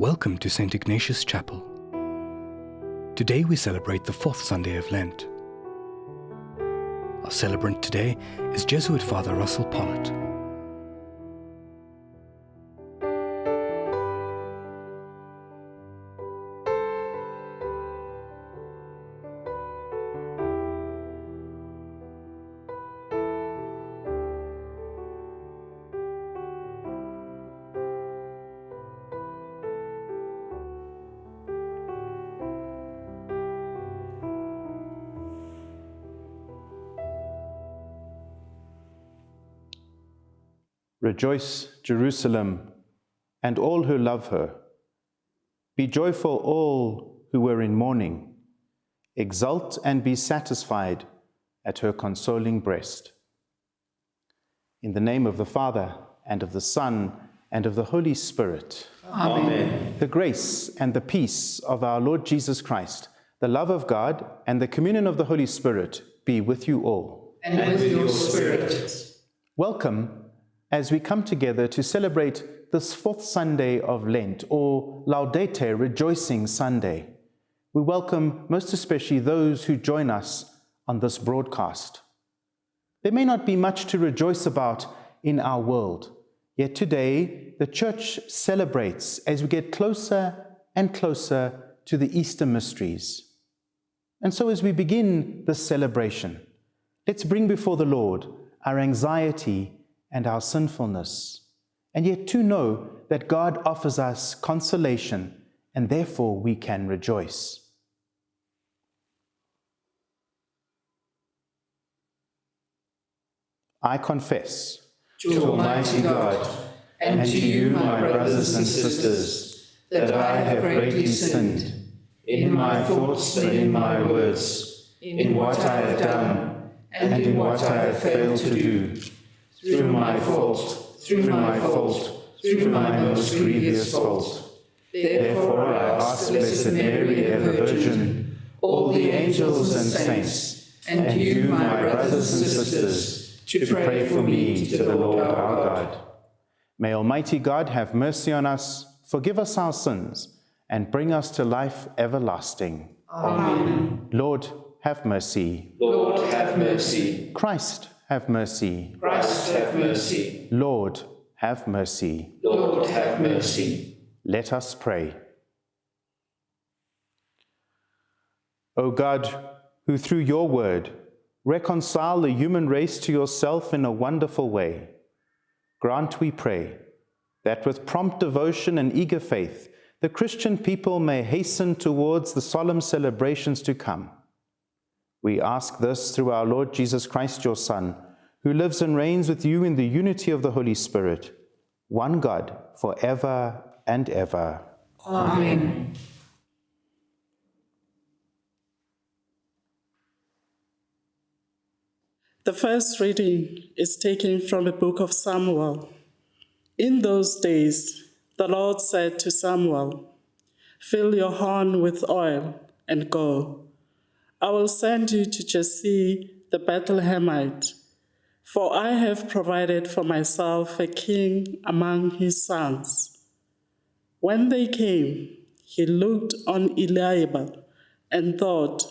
Welcome to St. Ignatius Chapel. Today we celebrate the fourth Sunday of Lent. Our celebrant today is Jesuit Father Russell Pollitt. Rejoice, Jerusalem, and all who love her. Be joyful, all who were in mourning. Exult and be satisfied at her consoling breast. In the name of the Father, and of the Son, and of the Holy Spirit. Amen. The grace and the peace of our Lord Jesus Christ, the love of God, and the communion of the Holy Spirit be with you all. And with your spirit. Welcome as we come together to celebrate this fourth Sunday of Lent, or Laetare, Rejoicing Sunday. We welcome most especially those who join us on this broadcast. There may not be much to rejoice about in our world, yet today the Church celebrates as we get closer and closer to the Easter mysteries. And so as we begin this celebration, let's bring before the Lord our anxiety and our sinfulness, and yet to know that God offers us consolation and therefore we can rejoice. I confess to Almighty God and to you, my brothers and sisters, that I have greatly sinned in my thoughts and in my words, in what I have done and in what I have failed to do through my fault, through my fault, through my most grievous fault. Therefore I ask Blessed Mary, ever Virgin, all the angels and saints, and you, my brothers and sisters, to pray for me to the Lord our God. May Almighty God have mercy on us, forgive us our sins, and bring us to life everlasting. Amen. Lord, have mercy. Lord, have mercy. Christ, have mercy. Christ, have mercy. Lord, have mercy. Lord, have mercy. Let us pray. O God, who through your word reconcile the human race to yourself in a wonderful way, grant, we pray, that with prompt devotion and eager faith, the Christian people may hasten towards the solemn celebrations to come we ask this through our Lord Jesus Christ, your Son, who lives and reigns with you in the unity of the Holy Spirit, one God, for ever and ever. Amen. The first reading is taken from the book of Samuel. In those days, the Lord said to Samuel, Fill your horn with oil and go. I will send you to Jesse the Bethlehemite, for I have provided for myself a king among his sons. When they came, he looked on Eliab and thought,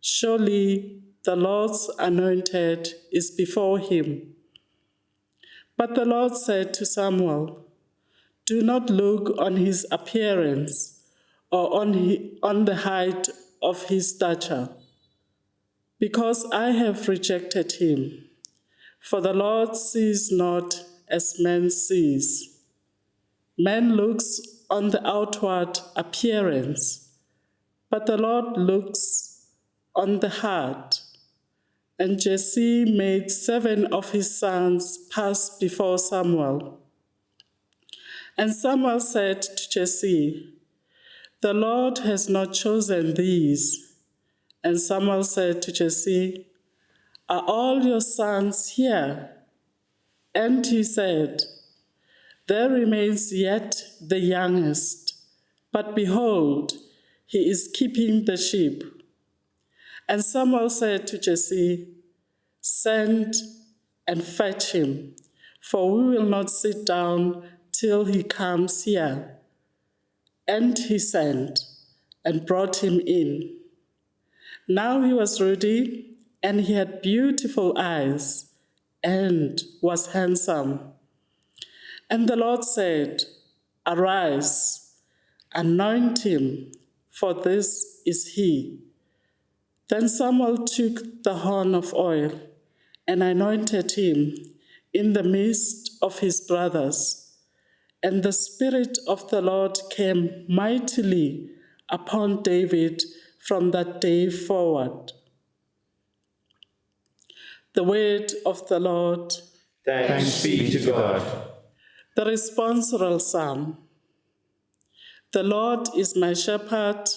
Surely the Lord's anointed is before him. But the Lord said to Samuel, Do not look on his appearance or on, he, on the height of his stature because I have rejected him. For the Lord sees not as man sees. Man looks on the outward appearance, but the Lord looks on the heart. And Jesse made seven of his sons pass before Samuel. And Samuel said to Jesse, The Lord has not chosen these and Samuel said to Jesse, Are all your sons here? And he said, There remains yet the youngest, but behold, he is keeping the sheep. And Samuel said to Jesse, Send and fetch him, for we will not sit down till he comes here. And he sent and brought him in. Now he was ruddy, and he had beautiful eyes, and was handsome. And the Lord said, Arise, anoint him, for this is he. Then Samuel took the horn of oil and anointed him in the midst of his brothers. And the Spirit of the Lord came mightily upon David from that day forward. The word of the Lord. Thanks be to God. The responsorial psalm. The Lord is my shepherd,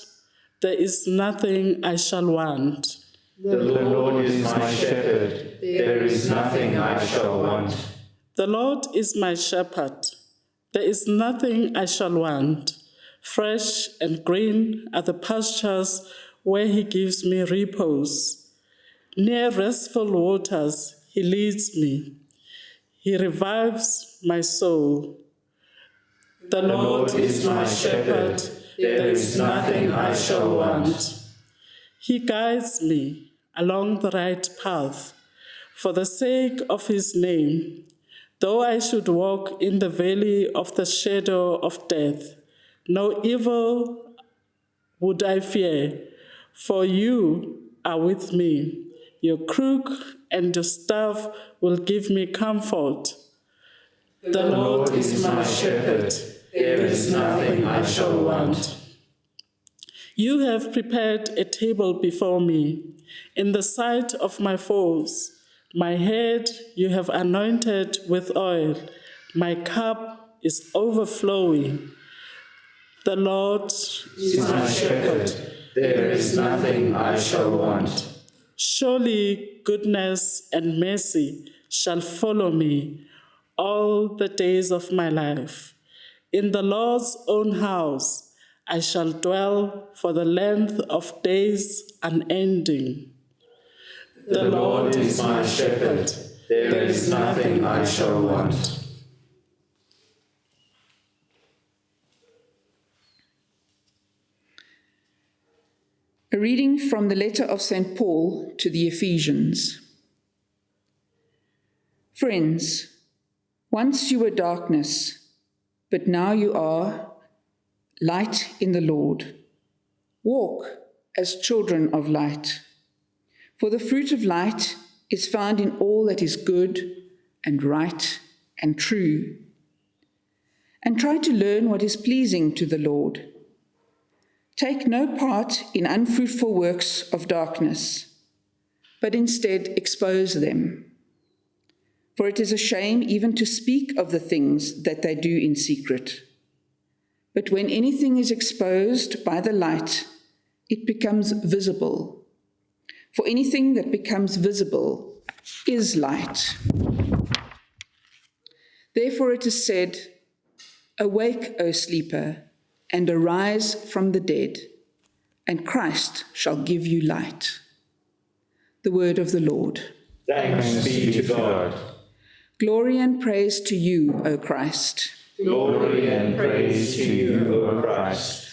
there is nothing I shall want. The Lord is my shepherd, there is nothing I shall want. The Lord is my shepherd, there is nothing I shall want. Fresh and green are the pastures where he gives me repose. Near restful waters he leads me. He revives my soul. The Lord is my shepherd, there is nothing I shall want. He guides me along the right path for the sake of his name. Though I should walk in the valley of the shadow of death, no evil would I fear, for you are with me. Your crook and your staff will give me comfort. The Lord is my shepherd, there is nothing I shall want. You have prepared a table before me in the sight of my foes. My head you have anointed with oil, my cup is overflowing. The Lord is my shepherd, there is nothing I shall want. Surely goodness and mercy shall follow me all the days of my life. In the Lord's own house I shall dwell for the length of days unending. The Lord is my shepherd, there is nothing I shall want. A reading from the letter of St. Paul to the Ephesians. Friends, once you were darkness, but now you are light in the Lord. Walk as children of light. For the fruit of light is found in all that is good and right and true. And try to learn what is pleasing to the Lord. Take no part in unfruitful works of darkness, but instead expose them. For it is a shame even to speak of the things that they do in secret. But when anything is exposed by the light, it becomes visible. For anything that becomes visible is light. Therefore it is said, Awake, O sleeper, and arise from the dead, and Christ shall give you light. The word of the Lord. Thanks be to God. Glory and praise to you, O Christ. Glory and praise to you, O Christ.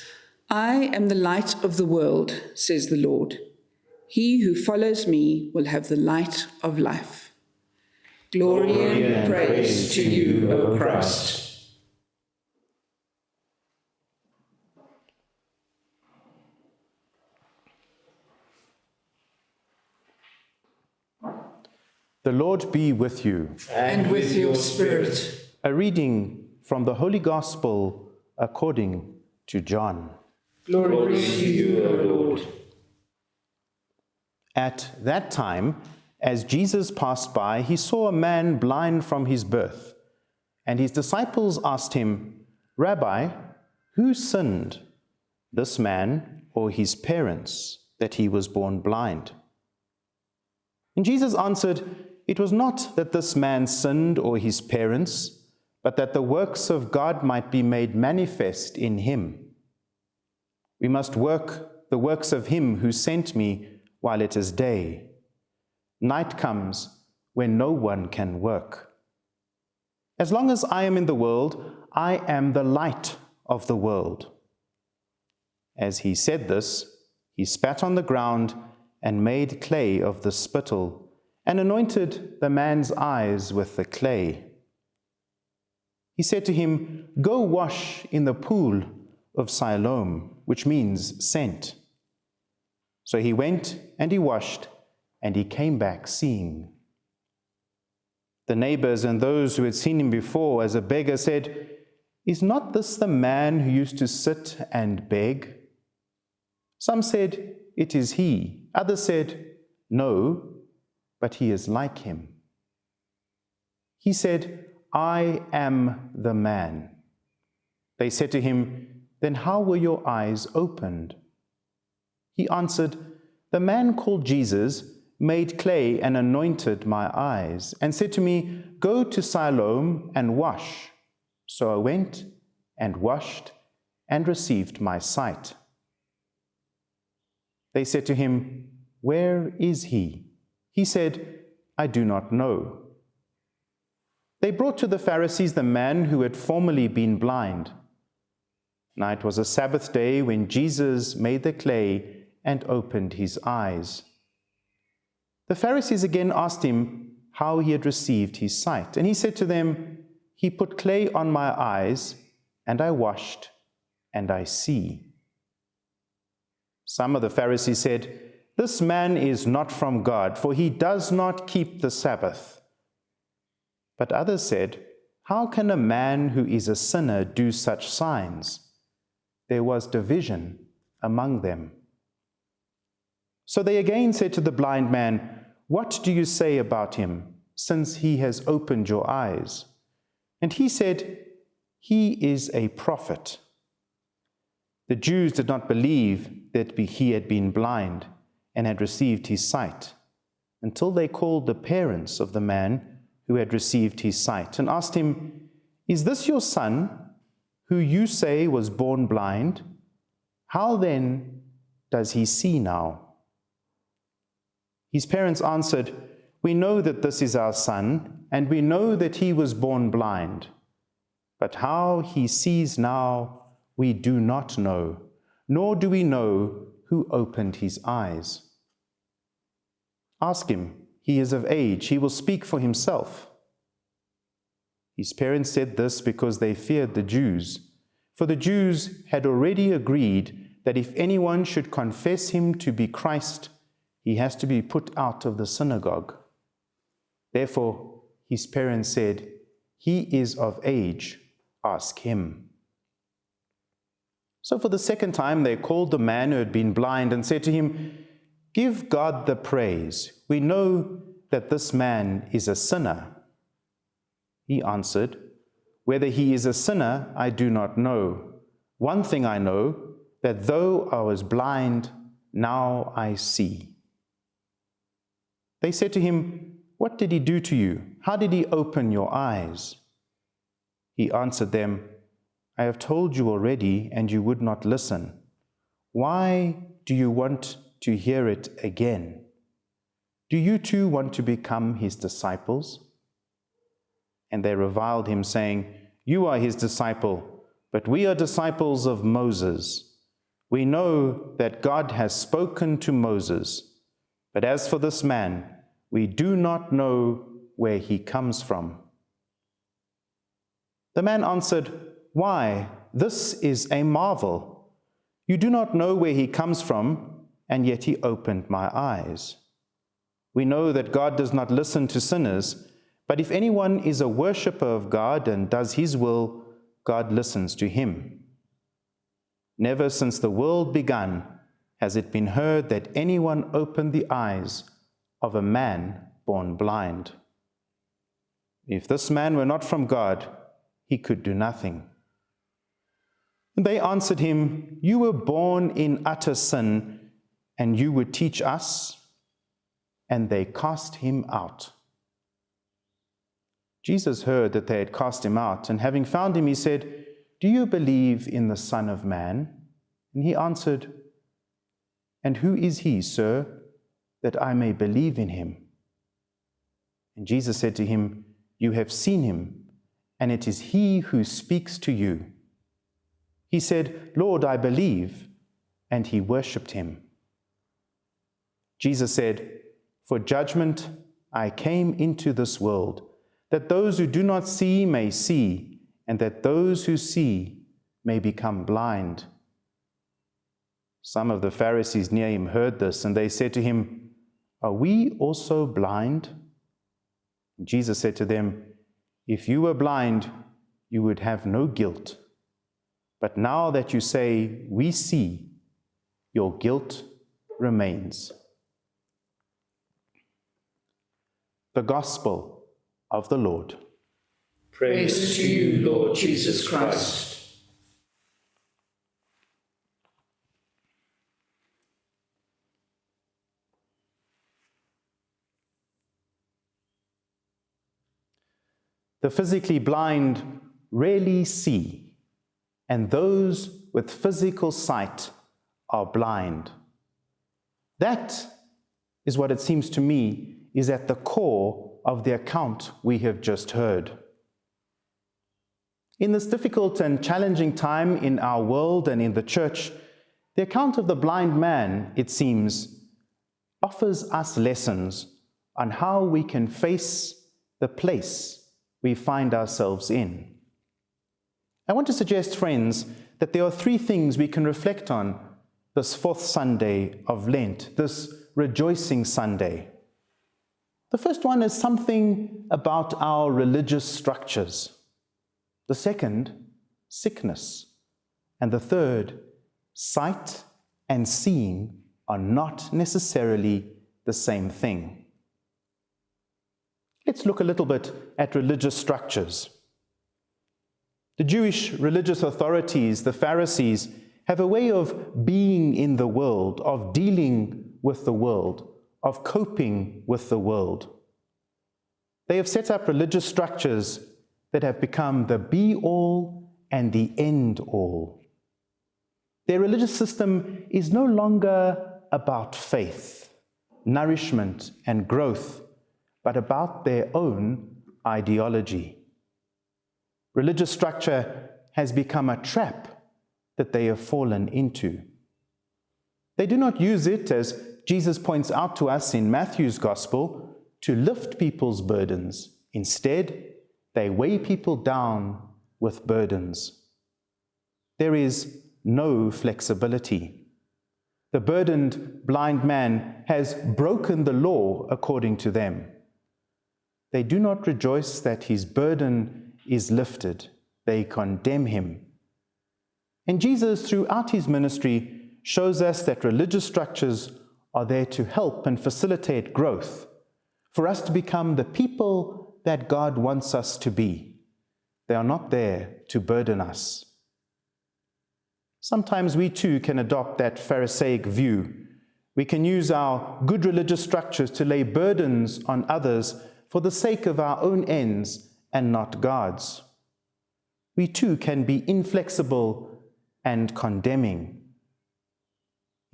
I am the light of the world, says the Lord. He who follows me will have the light of life. Glory, Glory and praise to you, O Christ. The Lord be with you. And with your spirit. A reading from the Holy Gospel according to John. Glory to you, O Lord. At that time, as Jesus passed by, he saw a man blind from his birth. And his disciples asked him, Rabbi, who sinned, this man or his parents, that he was born blind? And Jesus answered, It was not that this man sinned or his parents, but that the works of God might be made manifest in him. We must work the works of him who sent me while it is day. Night comes when no one can work. As long as I am in the world, I am the light of the world. As he said this, he spat on the ground and made clay of the spittle, and anointed the man's eyes with the clay. He said to him, Go wash in the pool of Siloam, which means sent. So he went and he washed, and he came back seeing. The neighbors and those who had seen him before as a beggar said, Is not this the man who used to sit and beg? Some said, It is he. Others said, No, but he is like him. He said, I am the man. They said to him, Then how were your eyes opened? He answered, The man called Jesus made clay and anointed my eyes, and said to me, Go to Siloam and wash. So I went and washed and received my sight. They said to him, Where is he? He said, I do not know. They brought to the Pharisees the man who had formerly been blind. Now it was a Sabbath day when Jesus made the clay and opened his eyes. The Pharisees again asked him how he had received his sight. And he said to them, He put clay on my eyes, and I washed, and I see. Some of the Pharisees said, This man is not from God, for he does not keep the Sabbath. But others said, How can a man who is a sinner do such signs? There was division among them. So they again said to the blind man, What do you say about him, since he has opened your eyes? And he said, He is a prophet. The Jews did not believe that he had been blind and had received his sight until they called the parents of the man who had received his sight and asked him, Is this your son, who you say was born blind? How then does he see now? His parents answered, We know that this is our son, and we know that he was born blind. But how he sees now, we do not know, nor do we know who opened his eyes. Ask him, he is of age, he will speak for himself. His parents said this because they feared the Jews, for the Jews had already agreed that if anyone should confess him to be Christ, he has to be put out of the synagogue. Therefore, his parents said, He is of age, ask him. So for the second time, they called the man who had been blind and said to him, Give God the praise. We know that this man is a sinner. He answered, Whether he is a sinner, I do not know. One thing I know, that though I was blind, now I see. They said to him, What did he do to you? How did he open your eyes? He answered them, I have told you already, and you would not listen. Why do you want to hear it again? Do you too want to become his disciples? And they reviled him, saying, You are his disciple, but we are disciples of Moses. We know that God has spoken to Moses. But as for this man, we do not know where he comes from. The man answered, Why, this is a marvel. You do not know where he comes from, and yet he opened my eyes. We know that God does not listen to sinners, but if anyone is a worshipper of God and does his will, God listens to him. Never since the world began has it been heard that anyone opened the eyes of a man born blind. If this man were not from God, he could do nothing. And they answered him, You were born in utter sin, and you would teach us? And they cast him out. Jesus heard that they had cast him out, and having found him, he said, Do you believe in the Son of Man? And he answered, And who is he, sir? that I may believe in him. And Jesus said to him, You have seen him, and it is he who speaks to you. He said, Lord, I believe. and he worshipped him. Jesus said, For judgment I came into this world, that those who do not see may see, and that those who see may become blind. Some of the Pharisees near him heard this, and they said to him, Are we also blind? And Jesus said to them, If you were blind, you would have no guilt. But now that you say, We see, your guilt remains. The Gospel of the Lord. Praise to you, Lord Jesus Christ. The physically blind rarely see, and those with physical sight are blind. That is what it seems to me is at the core of the account we have just heard. In this difficult and challenging time in our world and in the church, the account of the blind man, it seems, offers us lessons on how we can face the place we find ourselves in. I want to suggest, friends, that there are three things we can reflect on this fourth Sunday of Lent, this rejoicing Sunday. The first one is something about our religious structures. The second, sickness. And the third, sight and seeing are not necessarily the same thing. Let's look a little bit at religious structures. The Jewish religious authorities, the Pharisees, have a way of being in the world, of dealing with the world, of coping with the world. They have set up religious structures that have become the be all and the end all. Their religious system is no longer about faith, nourishment, and growth, but about their own ideology. Religious structure has become a trap that they have fallen into. They do not use it, as Jesus points out to us in Matthew's Gospel, to lift people's burdens. Instead, they weigh people down with burdens. There is no flexibility. The burdened blind man has broken the law according to them. They do not rejoice that his burden is lifted. They condemn him. And Jesus, throughout his ministry, shows us that religious structures are there to help and facilitate growth, for us to become the people that God wants us to be. They are not there to burden us. Sometimes we too can adopt that Pharisaic view. We can use our good religious structures to lay burdens on others for the sake of our own ends and not God's. We too can be inflexible and condemning.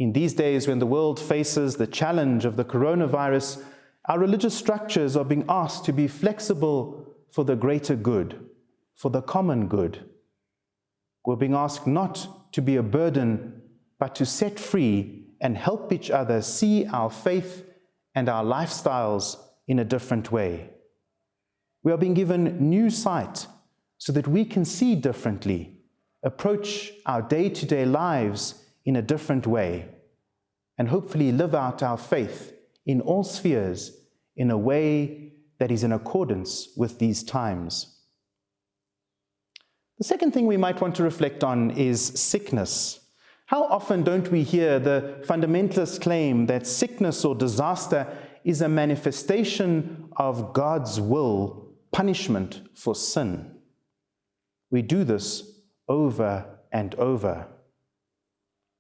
In these days, when the world faces the challenge of the coronavirus, our religious structures are being asked to be flexible for the greater good, for the common good. We're being asked not to be a burden, but to set free and help each other see our faith and our lifestyles in a different way. We are being given new sight so that we can see differently, approach our day to day lives in a different way and hopefully live out our faith in all spheres in a way that is in accordance with these times. The second thing we might want to reflect on is sickness. How often don't we hear the fundamentalist claim that sickness or disaster is a manifestation of God's will, punishment for sin? We do this over and over.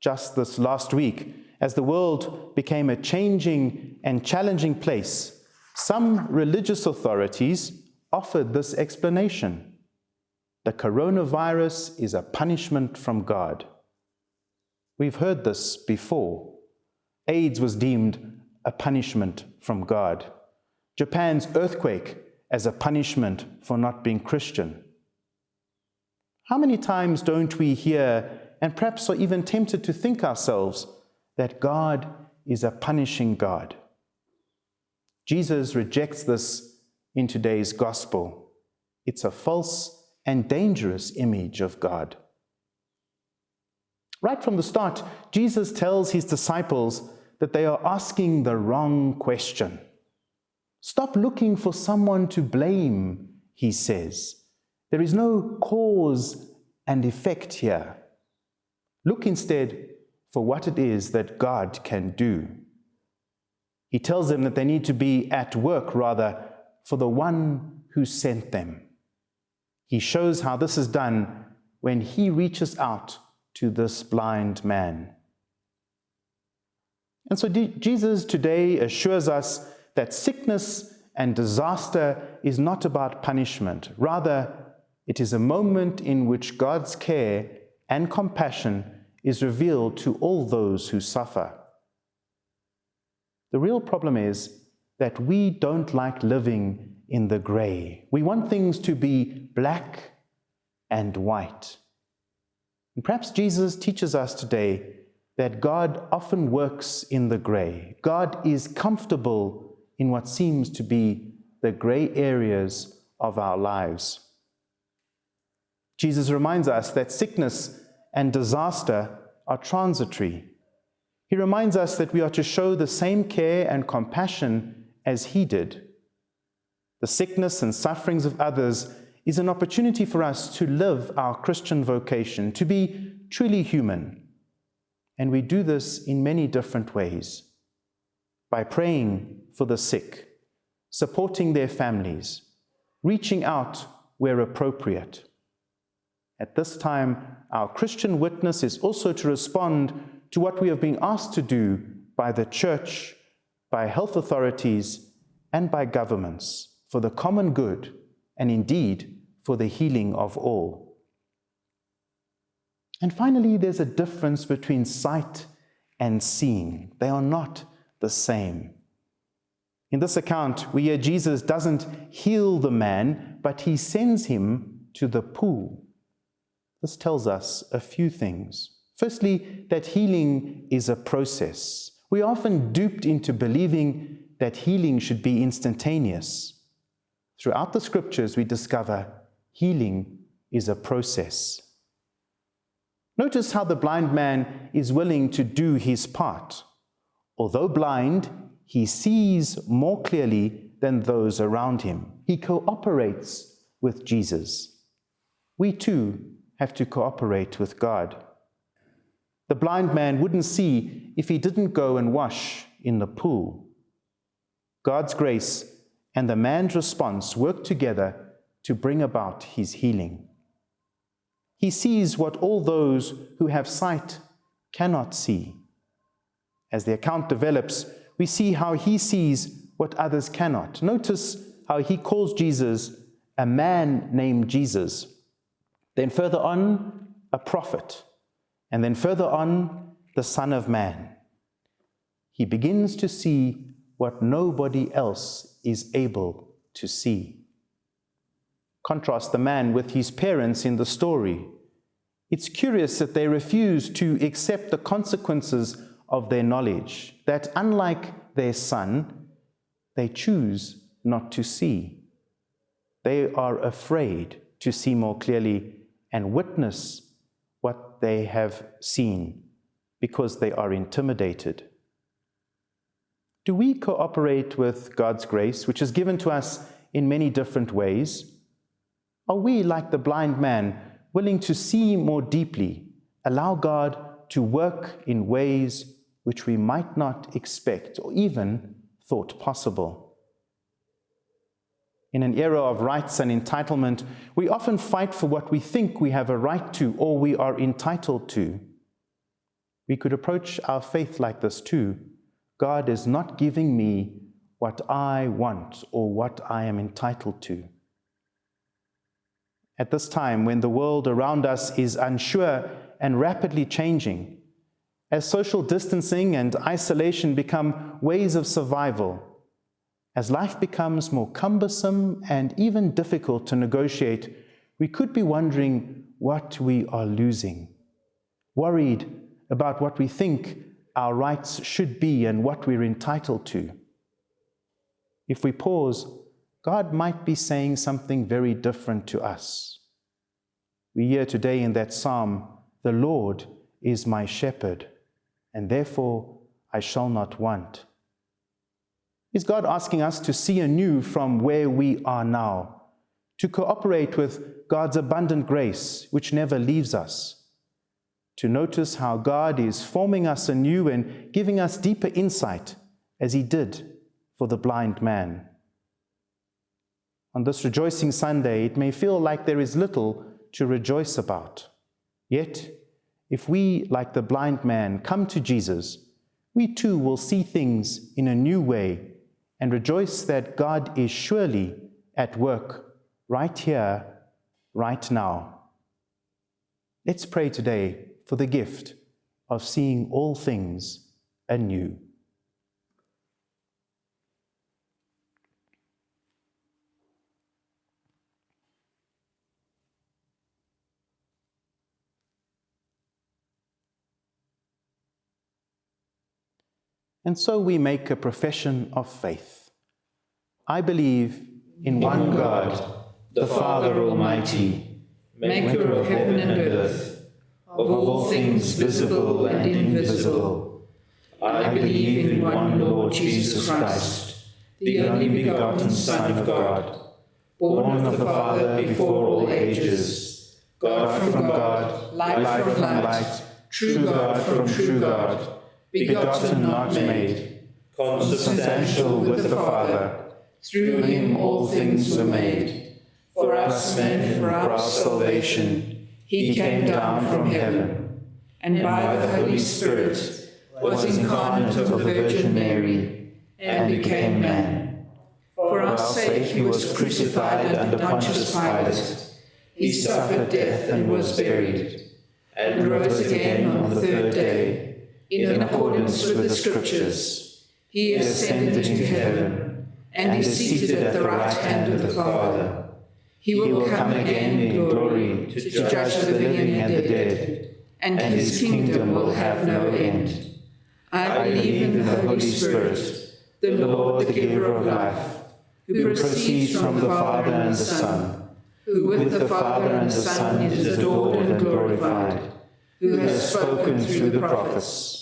Just this last week, as the world became a changing and challenging place, some religious authorities offered this explanation. The coronavirus is a punishment from God. We've heard this before. AIDS was deemed a punishment from God. Japan's earthquake as a punishment for not being Christian. How many times don't we hear and perhaps are even tempted to think ourselves that God is a punishing God. Jesus rejects this in today's gospel. It's a false and dangerous image of God. Right from the start, Jesus tells his disciples that they are asking the wrong question. Stop looking for someone to blame, he says. There is no cause and effect here. Look instead for what it is that God can do. He tells them that they need to be at work, rather, for the one who sent them. He shows how this is done when he reaches out to this blind man. And so Jesus today assures us that sickness and disaster is not about punishment. Rather, it is a moment in which God's care and compassion is revealed to all those who suffer. The real problem is that we don't like living in the grey. We want things to be black and white. And perhaps Jesus teaches us today that God often works in the grey. God is comfortable in what seems to be the grey areas of our lives. Jesus reminds us that sickness and disaster are transitory. He reminds us that we are to show the same care and compassion as he did. The sickness and sufferings of others is an opportunity for us to live our Christian vocation, to be truly human. And we do this in many different ways by praying for the sick, supporting their families, reaching out where appropriate. At this time, our Christian witness is also to respond to what we have been asked to do by the church, by health authorities, and by governments for the common good and indeed for the healing of all. And finally, there's a difference between sight and seeing. They are not the same. In this account, we hear Jesus doesn't heal the man, but he sends him to the pool. This tells us a few things. Firstly, that healing is a process. We are often duped into believing that healing should be instantaneous. Throughout the scriptures, we discover healing is a process. Notice how the blind man is willing to do his part. Although blind, he sees more clearly than those around him. He cooperates with Jesus. We too have to cooperate with God. The blind man wouldn't see if he didn't go and wash in the pool. God's grace and the man's response work together to bring about his healing. He sees what all those who have sight cannot see. As the account develops, we see how he sees what others cannot. Notice how he calls Jesus a man named Jesus. Then further on, a prophet. And then further on, the Son of Man. He begins to see what nobody else is able to see. Contrast the man with his parents in the story. It's curious that they refuse to accept the consequences of their knowledge, that unlike their son, they choose not to see. They are afraid to see more clearly and witness what they have seen because they are intimidated. Do we cooperate with God's grace, which is given to us in many different ways? Are we, like the blind man, willing to see more deeply, allow God to work in ways which we might not expect or even thought possible? In an era of rights and entitlement, we often fight for what we think we have a right to or we are entitled to. We could approach our faith like this too. God is not giving me what I want or what I am entitled to. At this time, when the world around us is unsure and rapidly changing, as social distancing and isolation become ways of survival, as life becomes more cumbersome and even difficult to negotiate, we could be wondering what we are losing. worried about what we think our rights should be and what we're entitled to. If we pause, God might be saying something very different to us. We hear today in that psalm, The Lord is my shepherd, and therefore I shall not want. Is God asking us to see anew from where we are now, to cooperate with God's abundant grace, which never leaves us, to notice how God is forming us anew and giving us deeper insight, as He did for the blind man? On this rejoicing Sunday, it may feel like there is little to rejoice about. Yet, if we, like the blind man, come to Jesus, we too will see things in a new way and rejoice that God is surely at work right here, right now. Let's pray today for the gift of seeing all things anew. And so we make a profession of faith. I believe in one God, the Father Almighty, maker of heaven and earth, of all things visible and invisible. I believe in one Lord Jesus Christ, the only begotten Son of God, born of the Father before all ages, God from God, light from light, true God from true God, begotten, not made, consubstantial with the Father. Through him all things were made. For us men, for our salvation, he came down from heaven, and by the Holy Spirit was incarnate of the Virgin Mary, and became man. For our sake he was crucified under Pontius Pilate. He suffered death and was buried, and rose again on the third day in accordance with the Scriptures. He ascended into heaven and is seated at the right hand of the Father. He will come again in glory to judge the living and the dead, and his kingdom will have no end. I believe in the Holy Spirit, the Lord, the giver of life, who proceeds from the Father and the Son, who with the Father and the Son is adored and glorified, who has spoken through the prophets.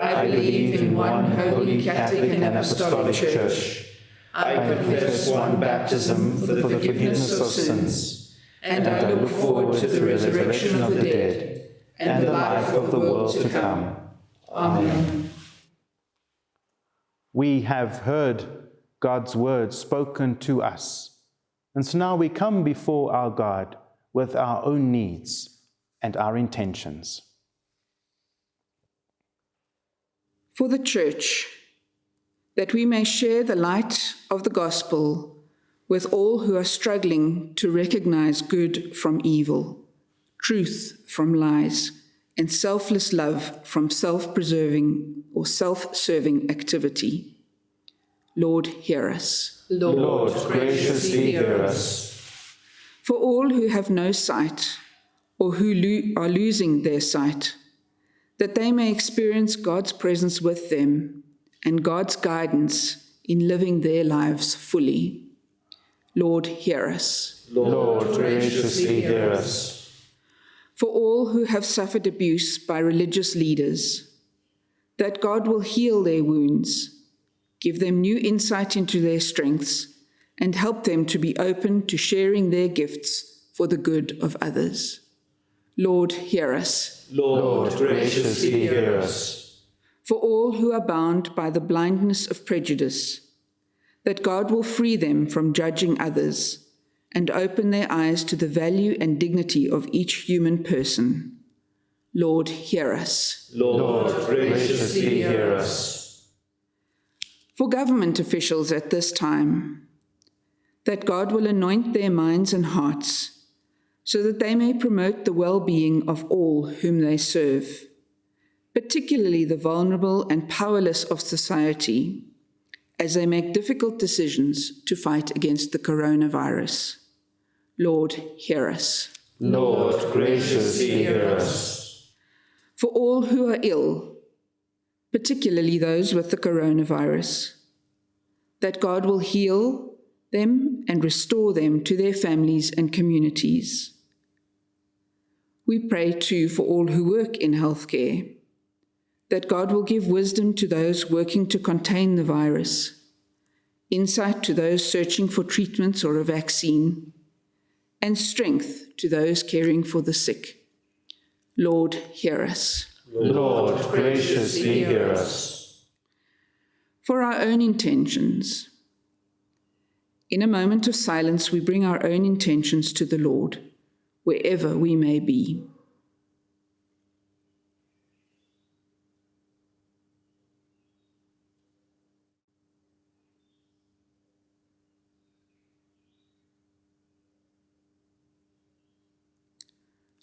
I believe in one holy Catholic and Apostolic Church. I confess one baptism for the forgiveness of sins, and I look forward to the resurrection of the dead and the life of the world to come. Amen. We have heard God's word spoken to us, and so now we come before our God with our own needs and our intentions. For the Church, that we may share the light of the gospel with all who are struggling to recognize good from evil, truth from lies, and selfless love from self preserving or self serving activity. Lord, hear us. Lord, Lord graciously hear us. For all who have no sight or who lo are losing their sight, that they may experience God's presence with them and God's guidance in living their lives fully. Lord, hear us. Lord, graciously hear us. For all who have suffered abuse by religious leaders, that God will heal their wounds, give them new insight into their strengths, and help them to be open to sharing their gifts for the good of others. Lord, hear us. Lord, graciously hear us. For all who are bound by the blindness of prejudice, that God will free them from judging others and open their eyes to the value and dignity of each human person. Lord, hear us. Lord, graciously hear us. For government officials at this time, that God will anoint their minds and hearts so that they may promote the well being of all whom they serve, particularly the vulnerable and powerless of society, as they make difficult decisions to fight against the coronavirus. Lord, hear us. Lord, graciously hear us. for all who are ill, particularly those with the coronavirus, that God will heal them and restore them to their families and communities. We pray too for all who work in healthcare, that God will give wisdom to those working to contain the virus, insight to those searching for treatments or a vaccine, and strength to those caring for the sick. Lord, hear us. Lord, graciously hear us. For our own intentions, in a moment of silence, we bring our own intentions to the Lord, wherever we may be.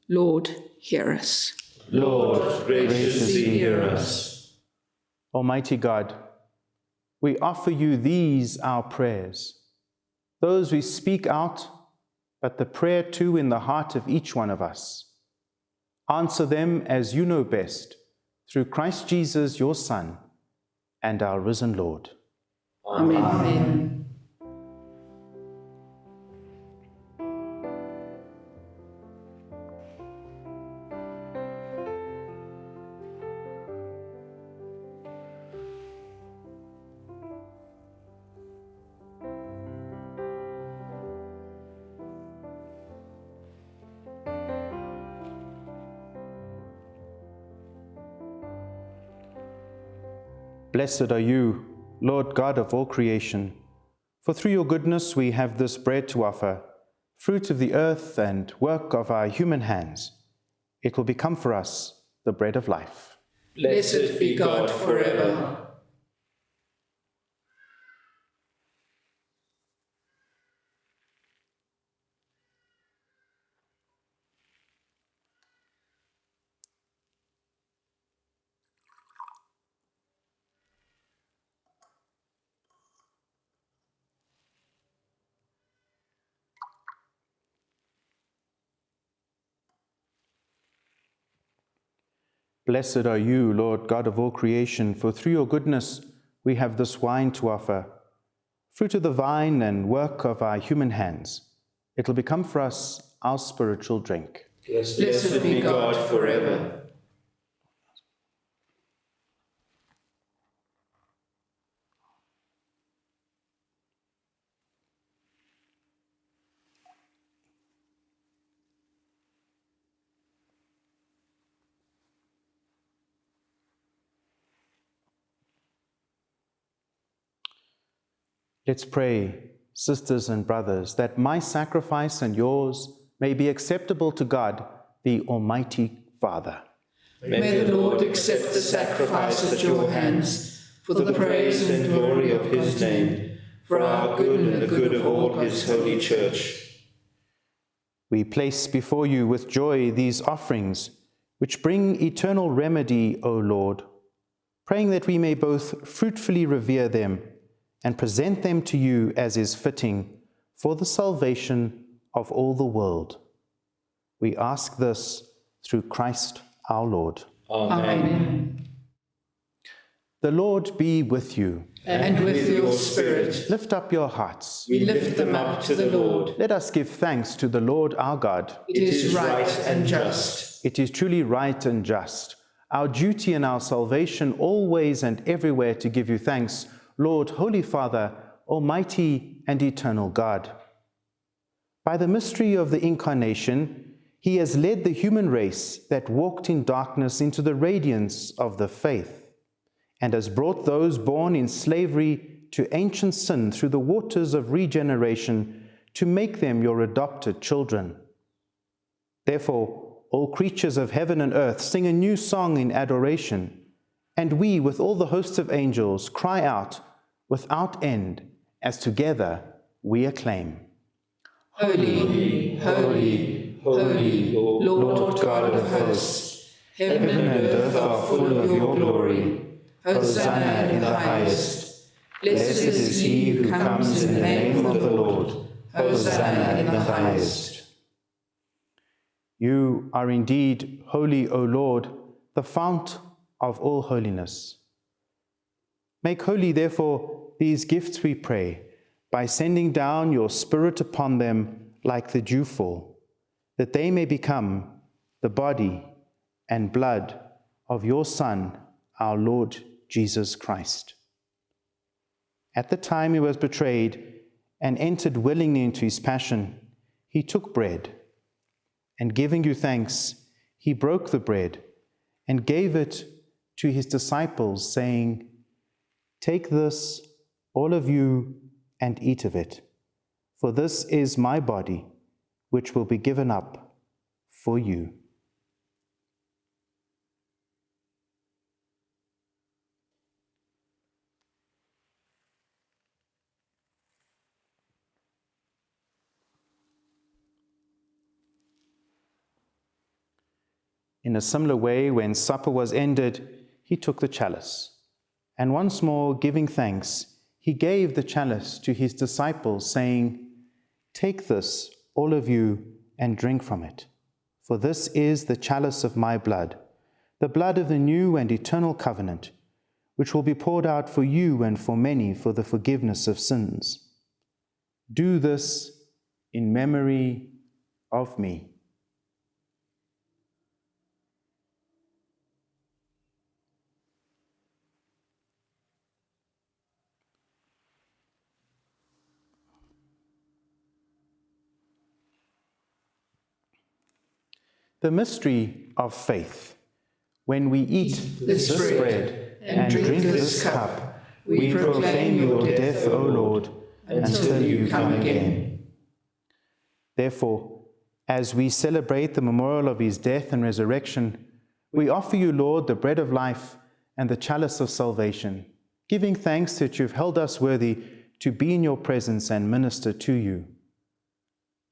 Lord, hear us. Lord, graciously hear us. Almighty God, we offer you these our prayers, those we speak out, but the prayer too in the heart of each one of us. Answer them as you know best, through Christ Jesus, your Son, and our risen Lord. Amen. Amen. Blessed are you, Lord God of all creation, for through your goodness we have this bread to offer, fruit of the earth and work of our human hands. It will become for us the bread of life. Blessed be God forever. Blessed are you, Lord God of all creation, for through your goodness we have this wine to offer, fruit of the vine and work of our human hands. It will become for us our spiritual drink. Blessed be God forever. Let's pray, sisters and brothers, that my sacrifice and yours may be acceptable to God, the Almighty Father. May the Lord accept the sacrifice at your hands for the praise and glory of his name, for our good and the good of all his holy church. We place before you with joy these offerings, which bring eternal remedy, O Lord, praying that we may both fruitfully revere them and present them to you as is fitting for the salvation of all the world. We ask this through Christ our Lord. Amen. The Lord be with you. And with your spirit. Lift up your hearts. We lift them up to the Lord. Let us give thanks to the Lord our God. It is right and just. It is truly right and just, our duty and our salvation always and everywhere to give you thanks, Lord, Holy Father, Almighty and Eternal God. By the mystery of the Incarnation, he has led the human race that walked in darkness into the radiance of the faith, and has brought those born in slavery to ancient sin through the waters of regeneration to make them your adopted children. Therefore, all creatures of heaven and earth sing a new song in adoration, and we, with all the hosts of angels, cry out without end, as together we acclaim. Holy, holy, holy, Lord God of hosts, heaven and earth are full of your glory. Hosanna in the highest. Blessed is he who comes in the name of the Lord. Hosanna in the highest. You are indeed holy, O Lord, the fount of all holiness. Make holy, therefore, these gifts, we pray, by sending down your Spirit upon them like the dewfall, that they may become the body and blood of your Son, our Lord Jesus Christ. At the time he was betrayed and entered willingly into his passion, he took bread, and giving you thanks, he broke the bread and gave it to his disciples, saying, Take this, all of you, and eat of it, for this is my body, which will be given up for you. In a similar way, when supper was ended, he took the chalice. And once more, giving thanks, he gave the chalice to his disciples, saying, Take this, all of you, and drink from it. For this is the chalice of my blood, the blood of the new and eternal covenant, which will be poured out for you and for many for the forgiveness of sins. Do this in memory of me. The mystery of faith. When we eat this, bread and drink this cup, we proclaim your death, O Lord, until you come again. Therefore, as we celebrate the memorial of his death and resurrection, we offer you, Lord, the bread of life and the chalice of salvation, giving thanks that you've held us worthy to be in your presence and minister to you.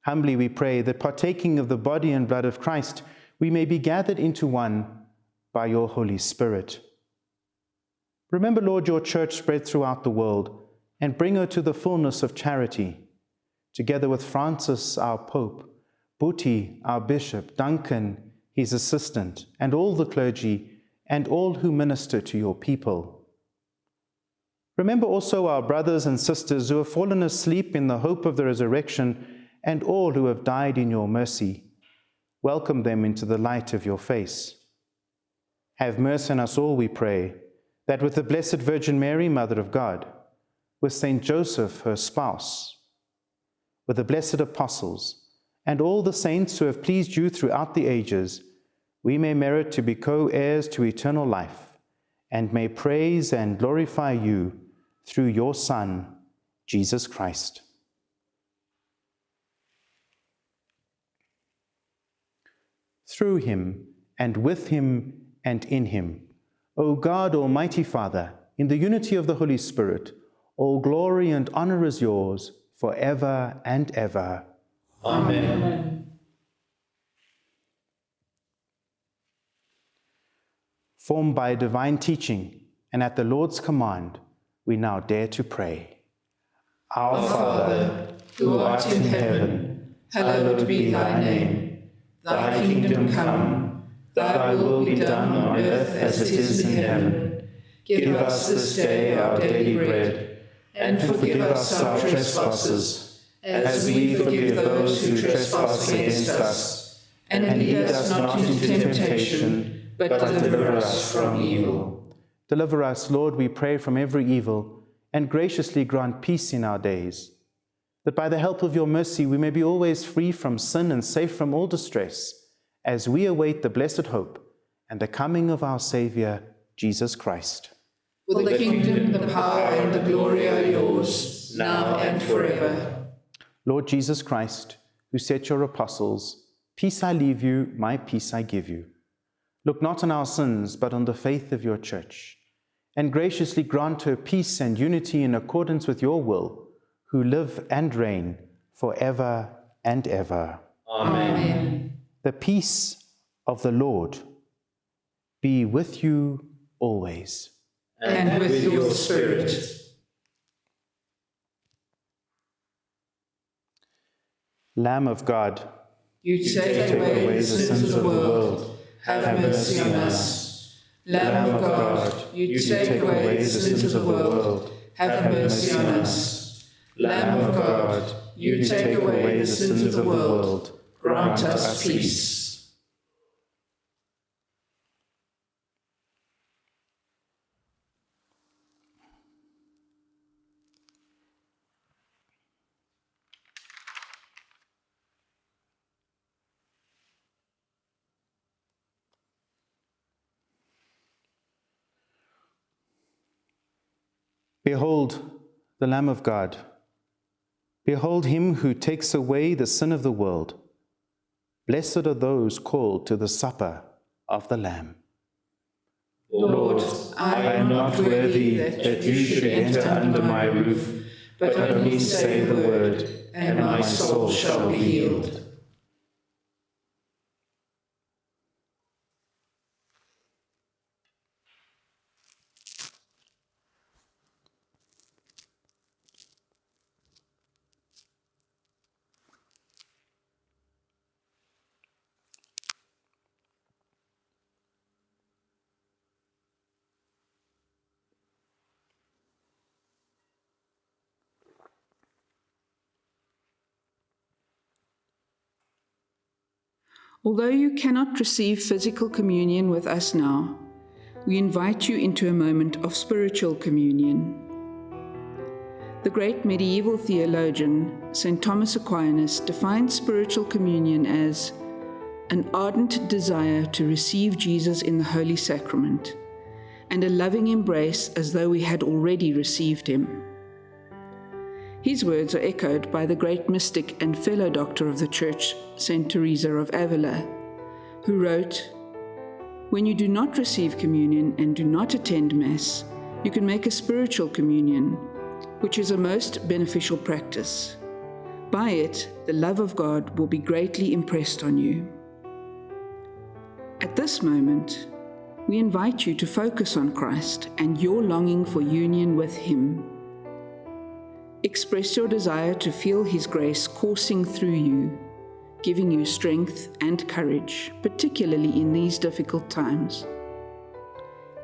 Humbly we pray that partaking of the body and blood of Christ, we may be gathered into one by your Holy Spirit. Remember, Lord, your church spread throughout the world and bring her to the fullness of charity, together with Francis, our Pope, Buti, our Bishop, Duncan, his assistant, and all the clergy, and all who minister to your people. Remember also our brothers and sisters who have fallen asleep in the hope of the resurrection and all who have died in your mercy. Welcome them into the light of your face. Have mercy on us all, we pray, that with the Blessed Virgin Mary, Mother of God, with Saint Joseph, her spouse, with the blessed apostles, and all the saints who have pleased you throughout the ages, we may merit to be co-heirs to eternal life, and may praise and glorify you through your Son, Jesus Christ. Through him, and with him, and in him. O God, Almighty Father, in the unity of the Holy Spirit, all glory and honor is yours forever and ever. Amen. Amen. Formed by divine teaching and at the Lord's command, we now dare to pray. Our Father, who art in heaven, hallowed be thy name. Thy kingdom come, thy will be done on earth as it is in heaven. Give us this day our daily bread, and forgive us our trespasses, as we forgive those who trespass against us. And lead us not into temptation, but deliver us from evil. Deliver us, Lord, we pray, from every evil, and graciously grant peace in our days that by the help of your mercy we may be always free from sin and safe from all distress, as we await the blessed hope and the coming of our Saviour, Jesus Christ. For the kingdom, the power, and the glory are yours, now and forever. Lord Jesus Christ, who said to your apostles, Peace I leave you, my peace I give you. Look not on our sins, but on the faith of your church, and graciously grant her peace and unity in accordance with your will, who live and reign forever and ever. Amen. The peace of the Lord be with you always. And, and with your spirit. Lamb of God, you take, take away, away the sins of the world. Have mercy on us. Lamb of God, you take away the sins of the world, have mercy on us. Lamb of God, you take away the sins of the world, grant us peace. Behold the Lamb of God. Behold him who takes away the sin of the world. Blessed are those called to the supper of the Lamb. Lord, I am not worthy that you should enter under my roof, but only say the word, and my soul shall be healed. Although you cannot receive physical communion with us now, we invite you into a moment of spiritual communion. The great medieval theologian, St. Thomas Aquinas, defined spiritual communion as an ardent desire to receive Jesus in the Holy Sacrament and a loving embrace as though we had already received him. His words are echoed by the great mystic and fellow doctor of the Church, St. Teresa of Avila, who wrote, When you do not receive communion and do not attend Mass, you can make a spiritual communion, which is a most beneficial practice. By it, the love of God will be greatly impressed on you. At this moment, we invite you to focus on Christ and your longing for union with Him. Express your desire to feel His grace coursing through you, giving you strength and courage, particularly in these difficult times.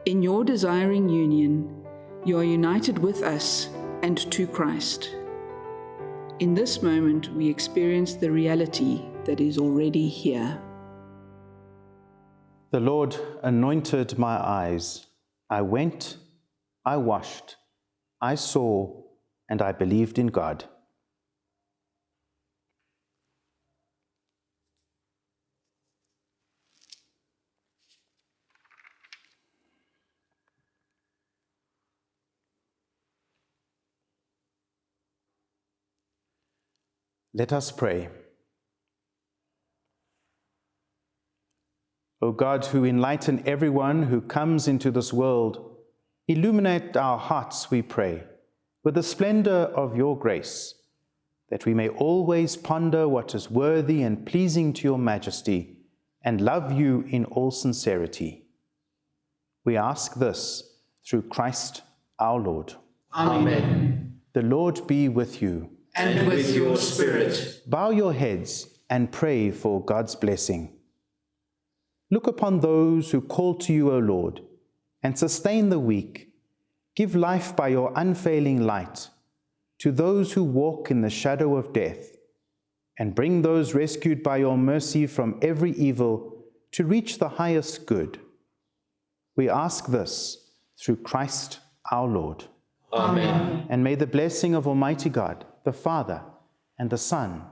In your desiring union, you are united with us and to Christ. In this moment, we experience the reality that is already here. The Lord anointed my eyes. I went, I washed, I saw, and I believed in God. Let us pray. O God, who enlighten everyone who comes into this world, illuminate our hearts, we pray with the splendor of your grace, that we may always ponder what is worthy and pleasing to your majesty, and love you in all sincerity. We ask this through Christ our Lord. Amen. The Lord be with you. And with your spirit. Bow your heads and pray for God's blessing. Look upon those who call to you, O Lord, and sustain the weak Give life by your unfailing light to those who walk in the shadow of death, and bring those rescued by your mercy from every evil to reach the highest good. We ask this through Christ our Lord. Amen. And may the blessing of Almighty God, the Father, and the Son,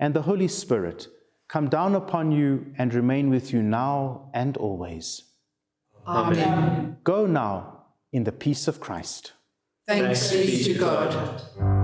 and the Holy Spirit come down upon you and remain with you now and always. Amen. Go now in the peace of Christ. Thanks be to God.